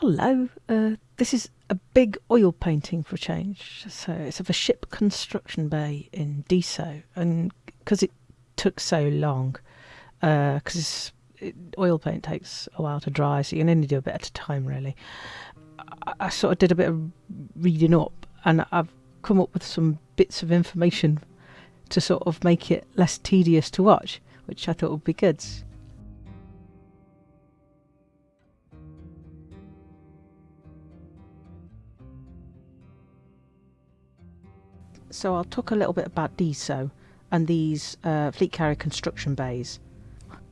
Hello, uh, this is a big oil painting for a change. So it's of a ship construction bay in Diso, and because it took so long, because uh, oil paint takes a while to dry, so you can only do a bit at a time, really. I, I sort of did a bit of reading up, and I've come up with some bits of information to sort of make it less tedious to watch, which I thought would be good. So I'll talk a little bit about DISO and these uh, fleet carrier construction bays,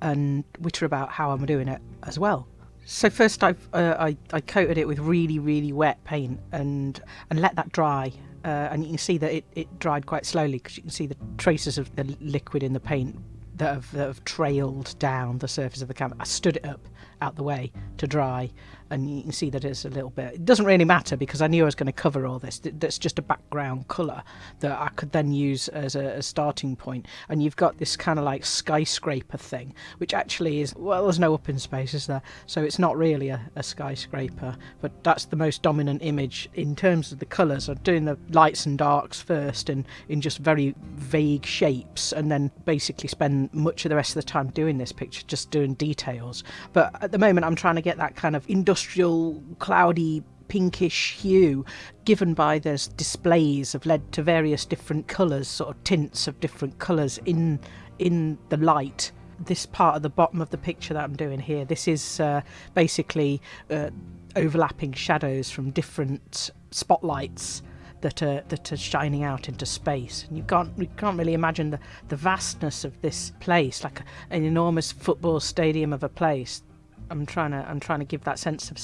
and which are about how I'm doing it as well. So first, uh, I, I coated it with really really wet paint and and let that dry. Uh, and you can see that it, it dried quite slowly because you can see the traces of the liquid in the paint that have, that have trailed down the surface of the canvas. I uh, stood it up out the way to dry and you can see that it's a little bit it doesn't really matter because I knew I was going to cover all this that's just a background colour that I could then use as a, a starting point. point and you've got this kind of like skyscraper thing which actually is well there's no open space is there so it's not really a, a skyscraper but that's the most dominant image in terms of the colours I'm doing the lights and darks first and in just very vague shapes and then basically spend much of the rest of the time doing this picture just doing details but at the moment I'm trying to get that kind of industrial cloudy, pinkish hue given by those displays have led to various different colours, sort of tints of different colours in in the light. This part of the bottom of the picture that I'm doing here, this is uh, basically uh, overlapping shadows from different spotlights that are that are shining out into space. And you can't you can't really imagine the, the vastness of this place, like a, an enormous football stadium of a place. I'm trying to I'm trying to give that sense of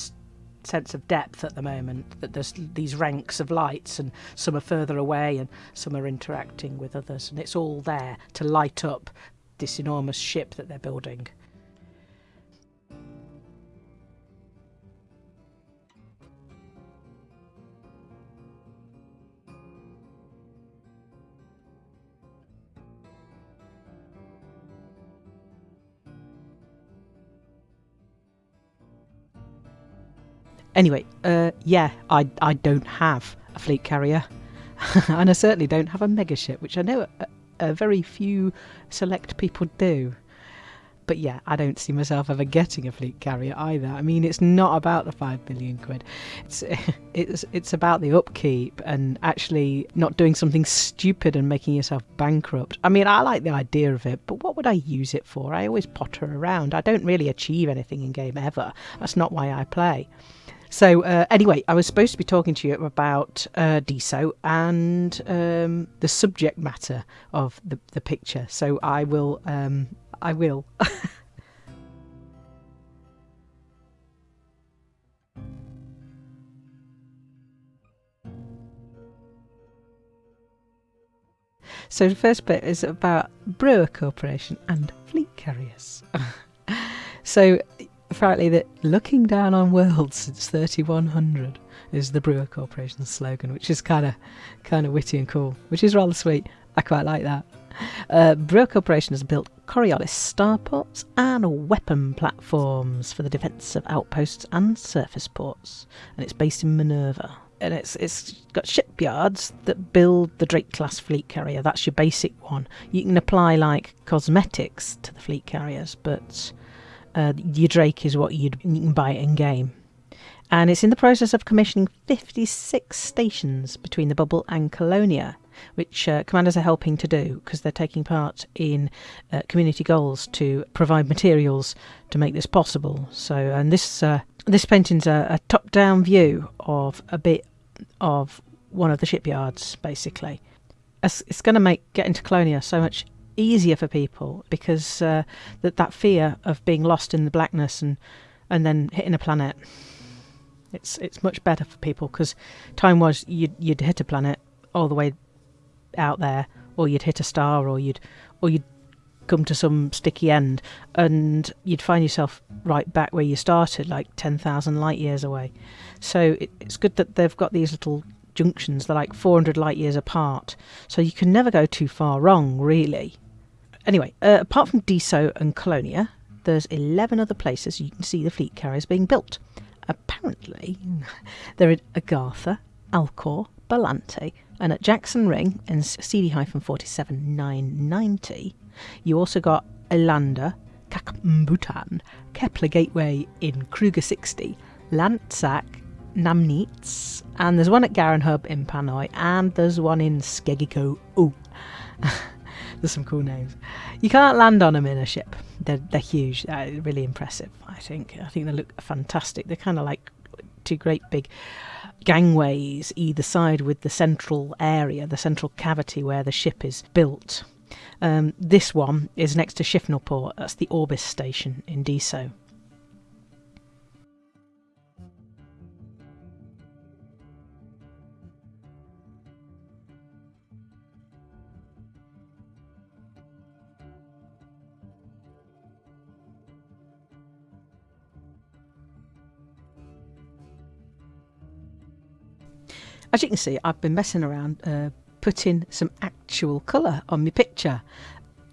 sense of depth at the moment that there's these ranks of lights and some are further away and some are interacting with others and it's all there to light up this enormous ship that they're building. Anyway, uh, yeah, I, I don't have a fleet carrier. and I certainly don't have a megaship, which I know a, a very few select people do. But yeah, I don't see myself ever getting a fleet carrier either. I mean, it's not about the five billion quid. It's it's it's about the upkeep and actually not doing something stupid and making yourself bankrupt. I mean, I like the idea of it, but what would I use it for? I always potter around. I don't really achieve anything in game ever. That's not why I play. So uh, anyway, I was supposed to be talking to you about uh, and um, the subject matter of the, the picture. So I will, um, I will. So the first bit is about Brewer Corporation and fleet carriers. so apparently that looking down on worlds since 3100 is the Brewer Corporation's slogan, which is kind of kind of witty and cool, which is rather sweet. I quite like that. Uh, Brewer Corporation has built Coriolis starports and weapon platforms for the defence of outposts and surface ports, and it's based in Minerva. And it's it's got shipyards that build the Drake class fleet carrier. That's your basic one. You can apply like cosmetics to the fleet carriers, but uh, your Drake is what you'd, you can buy in game. And it's in the process of commissioning 56 stations between the Bubble and Colonia, which uh, commanders are helping to do because they're taking part in uh, community goals to provide materials to make this possible. So, and this uh, this painting's a, a top-down view of a bit of one of the shipyards, basically. It's, it's going to make getting to Colonia so much easier for people because uh, that that fear of being lost in the blackness and and then hitting a planet. It's it's much better for people because time was you'd you'd hit a planet all the way out there or you'd hit a star or you'd or you'd come to some sticky end and you'd find yourself right back where you started like 10,000 light years away. So it, it's good that they've got these little junctions they're like 400 light years apart. So you can never go too far wrong really Anyway, uh, apart from Diso and Colonia, there's 11 other places you can see the fleet carriers being built. Apparently. They're at Agartha, Alcor, Balante, and at Jackson Ring in CD 47990, you also got Elanda, Kakmbutan, Kepler Gateway in Kruger 60, Lantsak, Namnitz, and there's one at Garen Hub in Panay, and there's one in Skegiko. Ooh. there's some cool names. You can't land on them in a ship. They're, they're huge. Uh, really impressive, I think. I think they look fantastic. They're kind of like two great big gangways either side with the central area, the central cavity where the ship is built. Um, this one is next to Shifnalport. That's the Orbis station in Diso. As you can see, I've been messing around uh, putting some actual colour on my picture,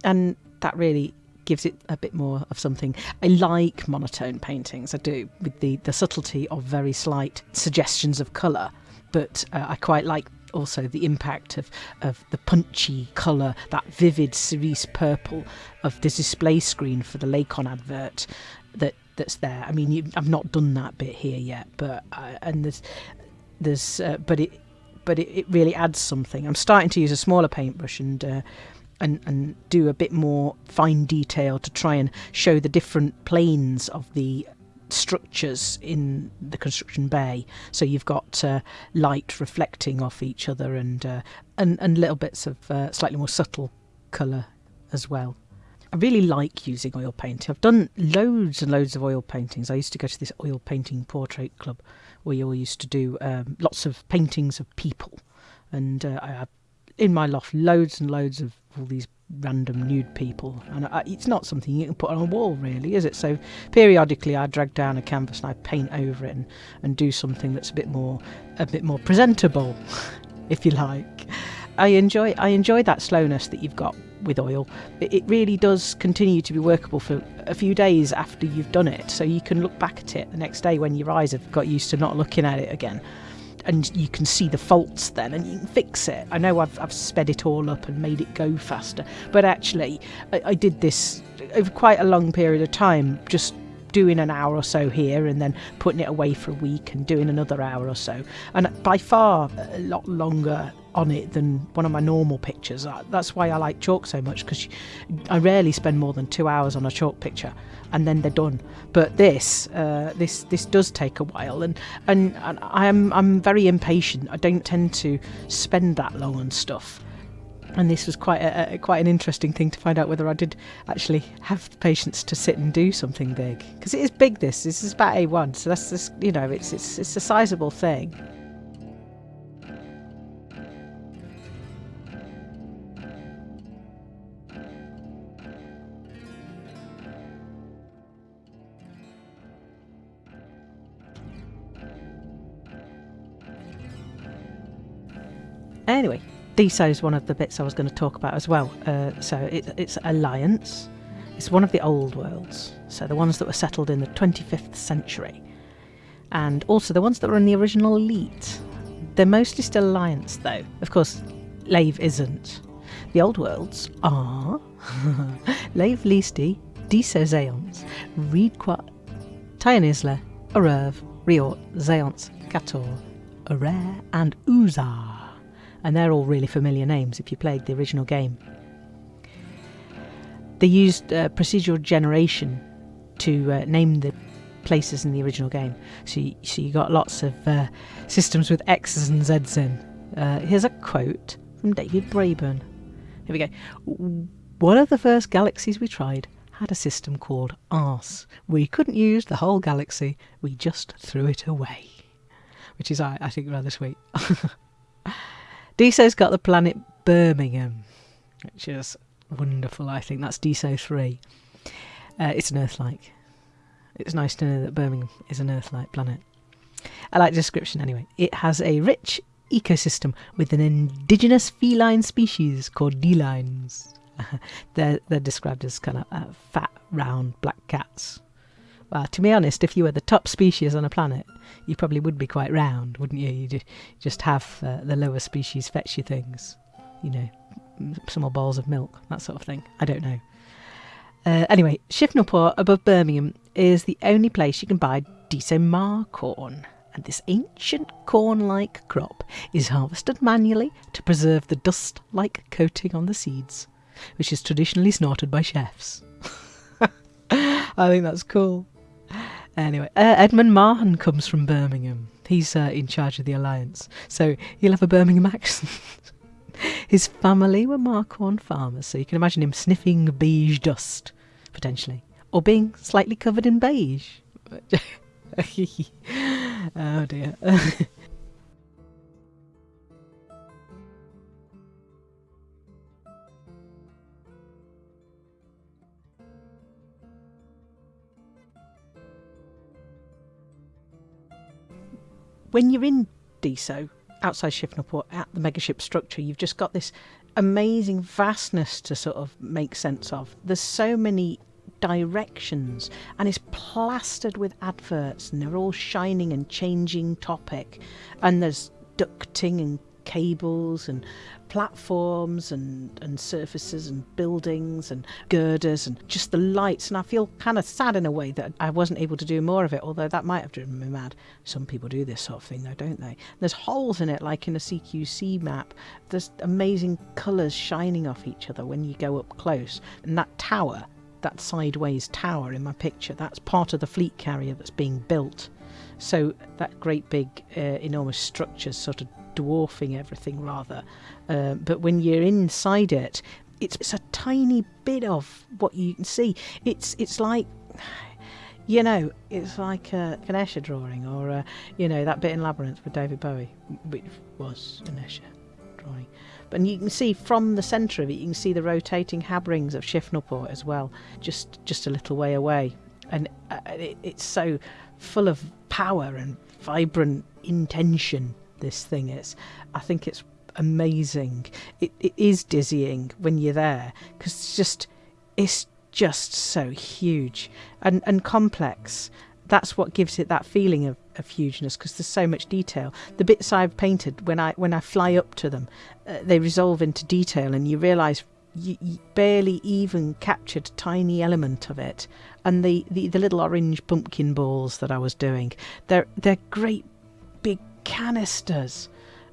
and that really gives it a bit more of something. I like monotone paintings, I do, with the, the subtlety of very slight suggestions of colour, but uh, I quite like also the impact of, of the punchy colour, that vivid cerise purple of the display screen for the Lakon advert that that's there. I mean, you, I've not done that bit here yet, but uh, and there's there's uh, but it but it, it, really adds something. I'm starting to use a smaller paintbrush and uh, and and do a bit more fine detail to try and show the different planes of the structures in the construction bay. So you've got uh, light reflecting off each other and uh, and and little bits of uh, slightly more subtle colour as well. I really like using oil painting. I've done loads and loads of oil paintings. I used to go to this oil painting portrait club we all used to do um, lots of paintings of people, and uh, I have in my loft loads and loads of all these random nude people, and I, it's not something you can put on a wall, really, is it? So periodically, I drag down a canvas and I paint over it and, and do something that's a bit more a bit more presentable, if you like. I enjoy I enjoy that slowness that you've got with oil. It really does continue to be workable for a few days after you've done it, so you can look back at it the next day when your eyes have got used to not looking at it again. And you can see the faults then, and you can fix it. I know I've, I've sped it all up and made it go faster, but actually, I, I did this over quite a long period of time, just doing an hour or so here and then putting it away for a week and doing another hour or so. And by far a lot longer on it than one of my normal pictures. That's why I like chalk so much because I rarely spend more than two hours on a chalk picture and then they're done. But this, uh, this, this does take a while, and and, and I'm I'm very impatient. I don't tend to spend that long on stuff. And this was quite a, a, quite an interesting thing to find out whether I did actually have the patience to sit and do something big because it is big. This this is about A1, so that's just you know it's it's it's a sizable thing. Anyway, Diso is one of the bits I was going to talk about as well. Uh, so it, it's Alliance. It's one of the old worlds, so the ones that were settled in the 25th century, and also the ones that were in the original Elite. They're mostly still Alliance, though. Of course, Lave isn't. The old worlds are Lave Leesti, Diso Zaonce, Riedquat, Tionisla, Arev, Reorte, Zaonce, Kator, Arare, and Uszaa and they're all really familiar names if you played the original game. They used uh, procedural generation to uh, name the places in the original game. So you, so you got lots of uh, systems with X's and Z's in. Uh, here's a quote from David Braben. Here we go. One of the first galaxies we tried had a system called arse. We couldn't use the whole galaxy, we just threw it away. Which is, I, I think, rather sweet. Diso's got the planet Birmingham, which is wonderful. I think that's Deso 3. Uh, it's an Earth-like. It's nice to know that Birmingham is an Earth-like planet. I like the description anyway. It has a rich ecosystem with an indigenous feline species called D-lines. they're, they're described as kind of uh, fat, round black cats Well, to be honest, if you were the top species on a planet, you probably would be quite round, wouldn't you? You'd just have uh, the lower species fetch you things, you know, some more bowls of milk, that sort of thing. I don't know. Uh, anyway, Shifnalport above Birmingham is the only place you can buy Ma Corn, and this ancient corn like crop is harvested manually to preserve the dust like coating on the seeds, which is traditionally snorted by chefs. I think that's cool. Anyway, uh, Edmund Mahon comes from Birmingham. He's uh, in charge of the alliance, so he'll have a Birmingham accent. His family were Ma Corn farmers, so you can imagine him sniffing beige dust, potentially, or being slightly covered in beige. oh dear. when you're in Diso, outside Shifnalport, at the megaship structure, you've just got this amazing vastness to sort of make sense of. There's so many directions and it's plastered with adverts and they're all shining and changing topic and there's ducting and cables and platforms and, and surfaces and buildings and girders and just the lights. And I feel kind of sad in a way that I wasn't able to do more of it, although that might have driven me mad. Some people do this sort of thing, though, don't they? There's holes in it, like in a CQC map. There's amazing colours shining off each other when you go up close. And that tower, that sideways tower in my picture, that's part of the fleet carrier that's being built. So that great big, uh, enormous structure sort of dwarfing everything rather. Uh, but when you're inside it, it's, it's a tiny bit of what you can see. It's it's like you know, it's like a, an Escher drawing, or a, you know that bit in Labyrinth with David Bowie, which was an Escher drawing. But you can see from the centre of it, you can see the rotating habrings of Shifnalport as well, just just a little way away, and uh, it, it's so full of power and vibrant intention this thing is. I think it's amazing. It, it is dizzying when you're there because it's just it's just so huge and and complex. That's what gives it that feeling of, of hugeness because there's so much detail. The bits I've painted when I when I fly up to them, uh, they resolve into detail, and you realise you, barely even captured a tiny element of it. And the, the, the little orange pumpkin balls that I was doing, they're they're great canisters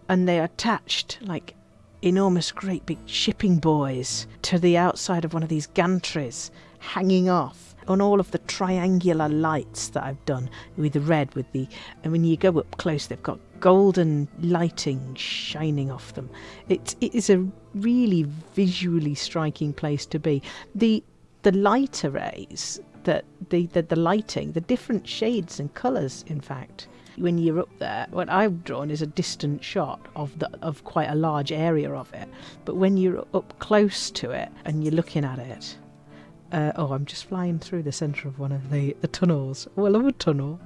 and they're attached like enormous, great big shipping buoys to the outside of one of these gantries, hanging off on all of the triangular lights that I've done with the red, with the and when you go up close, they've got golden lighting shining off them. It it is a really visually striking place to be. The the light arrays that the, the the lighting, the different shades and colours, in fact when you're up there, what I've drawn is a distant shot of the of quite a large area of it. But when you're up close to it and you're looking at it, uh, oh, I'm just flying through the centre of one of the, the tunnels. Oh, I love a tunnel.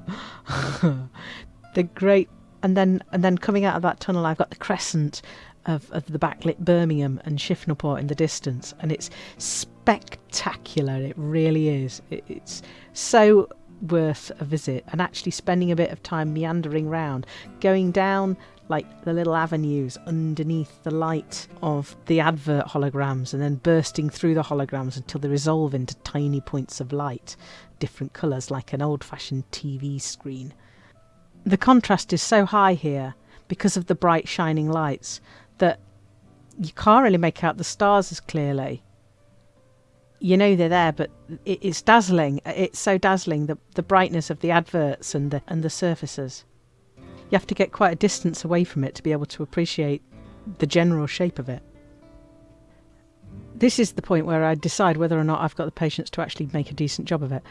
the great, and then and then coming out of that tunnel, I've got the crescent of, of the backlit Birmingham and Shifnalport in the distance, and it's spectacular. It really is. It, it's so worth a visit and actually spending a bit of time meandering round, going down like the little avenues underneath the light of the advert holograms and then bursting through the holograms until they resolve into tiny points of light, different colours like an old fashioned TV screen. The contrast is so high here because of the bright shining lights that you can't really make out the stars as clearly you know they're there, but it's dazzling. It's so dazzling the the brightness of the adverts and the and the surfaces. You have to get quite a distance away from it to be able to appreciate the general shape of it. This is the point where I decide whether or not I've got the patience to actually make a decent job of it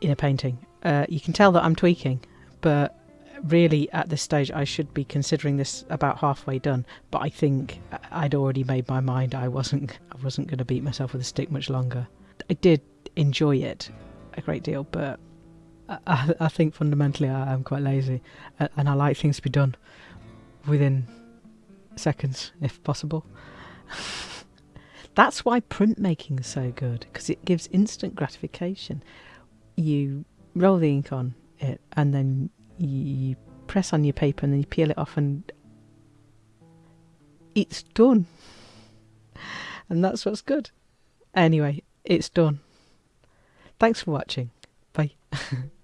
in a painting. Uh, you can tell that I'm tweaking, but really at this stage I should be considering this about halfway done but I think I'd already made my mind. I wasn't I wasn't going to beat myself with a stick much longer. I did enjoy it a great deal but I, I think fundamentally I am quite lazy and I like things to be done within seconds if possible. That's why printmaking is so good because it gives instant gratification. You roll the ink on it and then you press on your paper and then you peel it off and it's done. And that's what's good. Anyway, it's done. Thanks for watching. Bye.